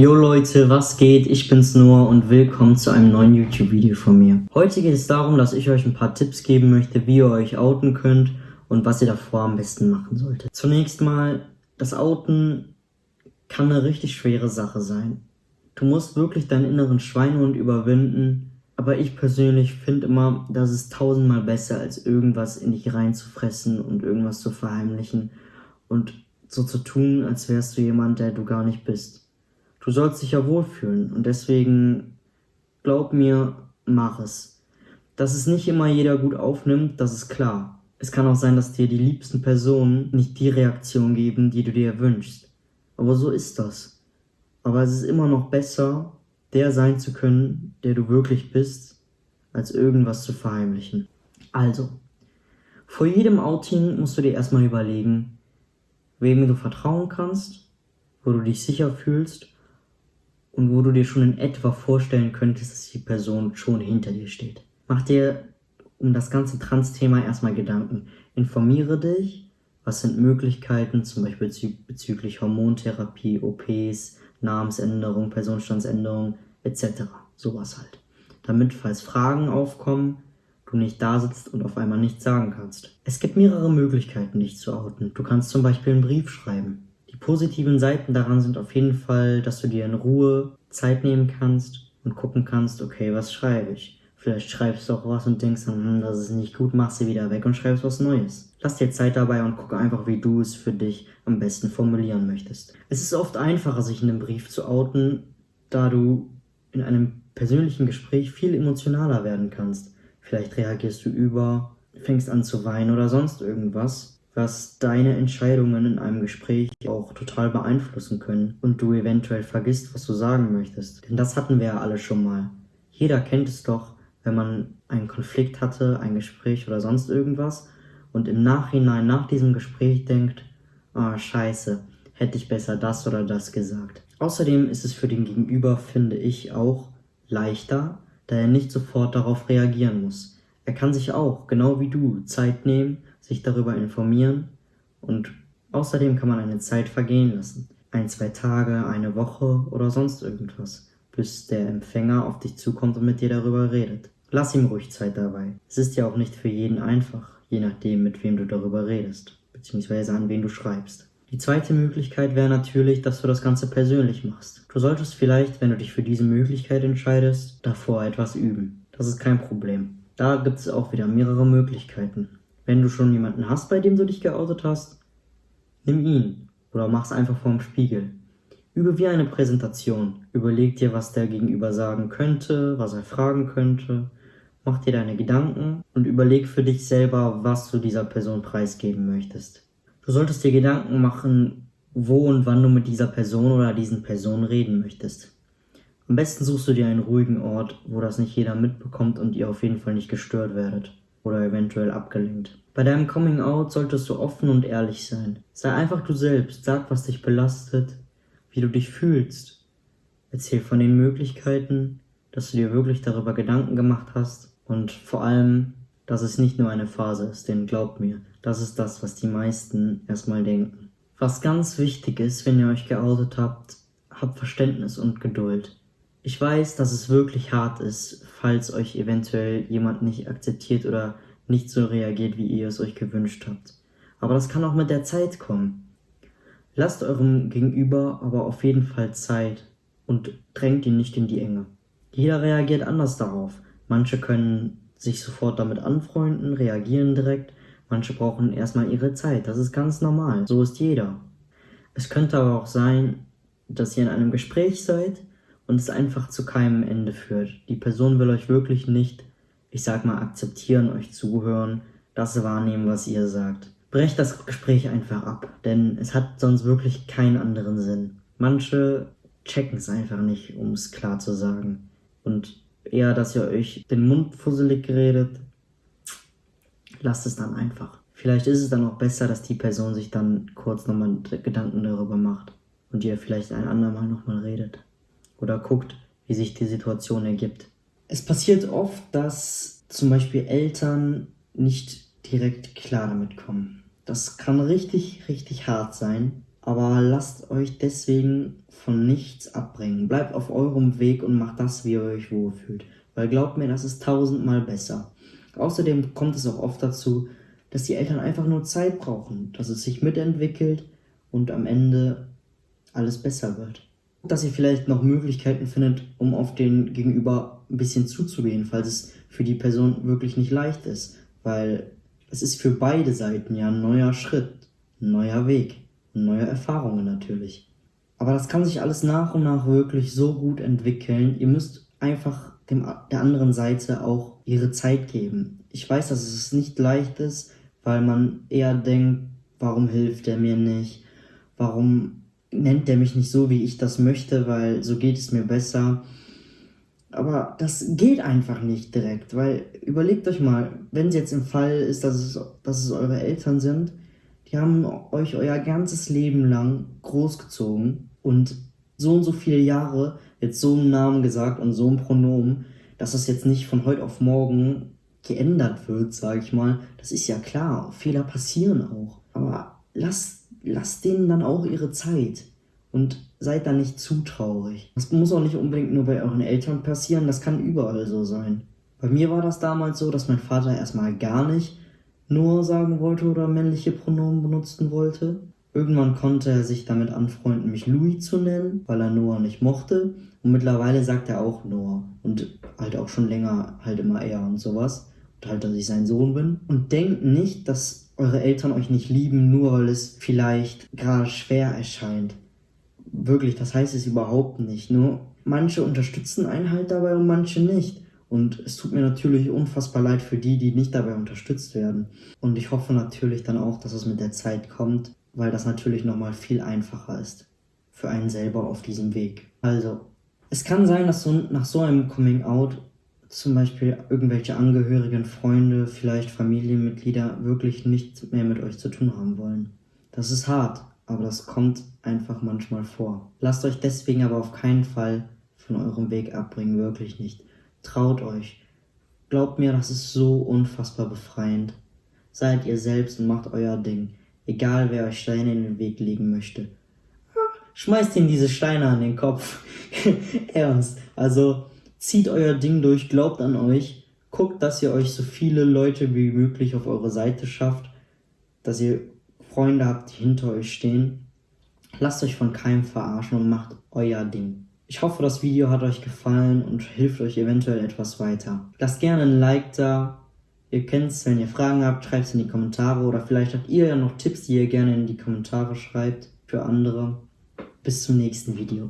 Yo Leute, was geht? Ich bin's Noah und willkommen zu einem neuen YouTube-Video von mir. Heute geht es darum, dass ich euch ein paar Tipps geben möchte, wie ihr euch outen könnt und was ihr davor am besten machen solltet. Zunächst mal, das Outen kann eine richtig schwere Sache sein. Du musst wirklich deinen inneren Schweinehund überwinden, aber ich persönlich finde immer, das ist tausendmal besser, als irgendwas in dich reinzufressen und irgendwas zu verheimlichen und so zu tun, als wärst du jemand, der du gar nicht bist. Du sollst dich ja wohlfühlen und deswegen glaub mir, mach es. Dass es nicht immer jeder gut aufnimmt, das ist klar. Es kann auch sein, dass dir die liebsten Personen nicht die Reaktion geben, die du dir wünschst. Aber so ist das. Aber es ist immer noch besser, der sein zu können, der du wirklich bist, als irgendwas zu verheimlichen. Also, vor jedem Outing musst du dir erstmal überlegen, wem du vertrauen kannst, wo du dich sicher fühlst und wo du dir schon in etwa vorstellen könntest, dass die Person schon hinter dir steht. Mach dir um das ganze Trans-Thema erstmal Gedanken. Informiere dich, was sind Möglichkeiten, zum Beispiel bezü bezüglich Hormontherapie, OPs, Namensänderung, Personenstandsänderung etc. Sowas halt. Damit, falls Fragen aufkommen, du nicht da sitzt und auf einmal nichts sagen kannst. Es gibt mehrere Möglichkeiten, dich zu outen. Du kannst zum Beispiel einen Brief schreiben. Die positiven Seiten daran sind auf jeden Fall, dass du dir in Ruhe Zeit nehmen kannst und gucken kannst, okay, was schreibe ich? Vielleicht schreibst du auch was und denkst dann, hm, das ist nicht gut, machst sie wieder weg und schreibst was Neues. Lass dir Zeit dabei und gucke einfach, wie du es für dich am besten formulieren möchtest. Es ist oft einfacher, sich in einem Brief zu outen, da du in einem persönlichen Gespräch viel emotionaler werden kannst. Vielleicht reagierst du über, fängst an zu weinen oder sonst irgendwas was deine Entscheidungen in einem Gespräch auch total beeinflussen können und du eventuell vergisst, was du sagen möchtest. Denn das hatten wir ja alle schon mal. Jeder kennt es doch, wenn man einen Konflikt hatte, ein Gespräch oder sonst irgendwas und im Nachhinein nach diesem Gespräch denkt, ah oh, scheiße, hätte ich besser das oder das gesagt. Außerdem ist es für den Gegenüber, finde ich, auch leichter, da er nicht sofort darauf reagieren muss. Er kann sich auch, genau wie du, Zeit nehmen sich darüber informieren und außerdem kann man eine Zeit vergehen lassen. Ein, zwei Tage, eine Woche oder sonst irgendwas, bis der Empfänger auf dich zukommt und mit dir darüber redet. Lass ihm ruhig Zeit dabei. Es ist ja auch nicht für jeden einfach, je nachdem, mit wem du darüber redest, beziehungsweise an wen du schreibst. Die zweite Möglichkeit wäre natürlich, dass du das Ganze persönlich machst. Du solltest vielleicht, wenn du dich für diese Möglichkeit entscheidest, davor etwas üben. Das ist kein Problem. Da gibt es auch wieder mehrere Möglichkeiten. Wenn du schon jemanden hast, bei dem du dich geoutet hast, nimm ihn oder mach's einfach vorm Spiegel. Übe wie eine Präsentation. Überleg dir, was der Gegenüber sagen könnte, was er fragen könnte. Mach dir deine Gedanken und überleg für dich selber, was du dieser Person preisgeben möchtest. Du solltest dir Gedanken machen, wo und wann du mit dieser Person oder diesen Personen reden möchtest. Am besten suchst du dir einen ruhigen Ort, wo das nicht jeder mitbekommt und ihr auf jeden Fall nicht gestört werdet oder eventuell abgelenkt. Bei deinem Coming Out solltest du offen und ehrlich sein. Sei einfach du selbst, sag, was dich belastet, wie du dich fühlst. Erzähl von den Möglichkeiten, dass du dir wirklich darüber Gedanken gemacht hast und vor allem, dass es nicht nur eine Phase ist, denn glaub mir, das ist das, was die meisten erstmal denken. Was ganz wichtig ist, wenn ihr euch geoutet habt, habt Verständnis und Geduld. Ich weiß, dass es wirklich hart ist, falls euch eventuell jemand nicht akzeptiert oder nicht so reagiert, wie ihr es euch gewünscht habt. Aber das kann auch mit der Zeit kommen. Lasst eurem Gegenüber aber auf jeden Fall Zeit und drängt ihn nicht in die Enge. Jeder reagiert anders darauf. Manche können sich sofort damit anfreunden, reagieren direkt. Manche brauchen erstmal ihre Zeit. Das ist ganz normal. So ist jeder. Es könnte aber auch sein, dass ihr in einem Gespräch seid und es einfach zu keinem Ende führt. Die Person will euch wirklich nicht, ich sag mal, akzeptieren, euch zuhören, das wahrnehmen, was ihr sagt. Brecht das Gespräch einfach ab, denn es hat sonst wirklich keinen anderen Sinn. Manche checken es einfach nicht, um es klar zu sagen. Und eher, dass ihr euch den Mund fusselig redet, lasst es dann einfach. Vielleicht ist es dann auch besser, dass die Person sich dann kurz nochmal Gedanken darüber macht und ihr vielleicht ein andermal nochmal redet oder guckt, wie sich die Situation ergibt. Es passiert oft, dass zum Beispiel Eltern nicht direkt klar damit kommen. Das kann richtig, richtig hart sein, Aber lasst euch deswegen von nichts abbringen. Bleibt auf eurem Weg und macht das, wie ihr euch wohlfühlt. Weil glaubt mir, das ist tausendmal besser. Außerdem kommt es auch oft dazu, dass die Eltern einfach nur Zeit brauchen, dass es sich mitentwickelt und am Ende alles besser wird. Dass ihr vielleicht noch Möglichkeiten findet, um auf den Gegenüber ein bisschen zuzugehen, falls es für die Person wirklich nicht leicht ist. Weil es ist für beide Seiten ja ein neuer Schritt, ein neuer Weg, neue Erfahrungen natürlich. Aber das kann sich alles nach und nach wirklich so gut entwickeln. Ihr müsst einfach dem, der anderen Seite auch ihre Zeit geben. Ich weiß, dass es nicht leicht ist, weil man eher denkt, warum hilft er mir nicht? Warum nennt er mich nicht so, wie ich das möchte, weil so geht es mir besser. Aber das geht einfach nicht direkt, weil überlegt euch mal, wenn es jetzt im Fall ist, dass es, dass es eure Eltern sind, die haben euch euer ganzes Leben lang großgezogen und so und so viele Jahre jetzt so einen Namen gesagt und so ein Pronomen, dass das jetzt nicht von heute auf morgen geändert wird, sage ich mal. Das ist ja klar, Fehler passieren auch. Aber lasst, lasst denen dann auch ihre Zeit und seid da nicht zu traurig. Das muss auch nicht unbedingt nur bei euren Eltern passieren, das kann überall so sein. Bei mir war das damals so, dass mein Vater erstmal gar nicht nur sagen wollte oder männliche Pronomen benutzen wollte. Irgendwann konnte er sich damit anfreunden, mich Louis zu nennen, weil er Noah nicht mochte. Und mittlerweile sagt er auch Noah. Und halt auch schon länger halt immer er und sowas. Und halt, dass ich sein Sohn bin. Und denkt nicht, dass eure Eltern euch nicht lieben, nur weil es vielleicht gerade schwer erscheint wirklich, das heißt es überhaupt nicht. Nur manche unterstützen einen halt dabei und manche nicht. Und es tut mir natürlich unfassbar leid für die, die nicht dabei unterstützt werden. Und ich hoffe natürlich dann auch, dass es mit der Zeit kommt, weil das natürlich nochmal viel einfacher ist. Für einen selber auf diesem Weg. Also, es kann sein, dass so nach so einem Coming Out zum Beispiel irgendwelche Angehörigen, Freunde, vielleicht Familienmitglieder wirklich nichts mehr mit euch zu tun haben wollen. Das ist hart, aber das kommt einfach manchmal vor. Lasst euch deswegen aber auf keinen Fall von eurem Weg abbringen, wirklich nicht. Traut euch. Glaubt mir, das ist so unfassbar befreiend. Seid ihr selbst und macht euer Ding, egal wer euch Steine in den Weg legen möchte. Schmeißt ihm diese Steine an den Kopf. Ernst. Also zieht euer Ding durch, glaubt an euch, guckt, dass ihr euch so viele Leute wie möglich auf eure Seite schafft, dass ihr Freunde habt, die hinter euch stehen. Lasst euch von keinem verarschen und macht euer Ding. Ich hoffe, das Video hat euch gefallen und hilft euch eventuell etwas weiter. Lasst gerne ein Like da. Ihr kennt es, wenn ihr Fragen habt, schreibt es in die Kommentare oder vielleicht habt ihr ja noch Tipps, die ihr gerne in die Kommentare schreibt für andere. Bis zum nächsten Video.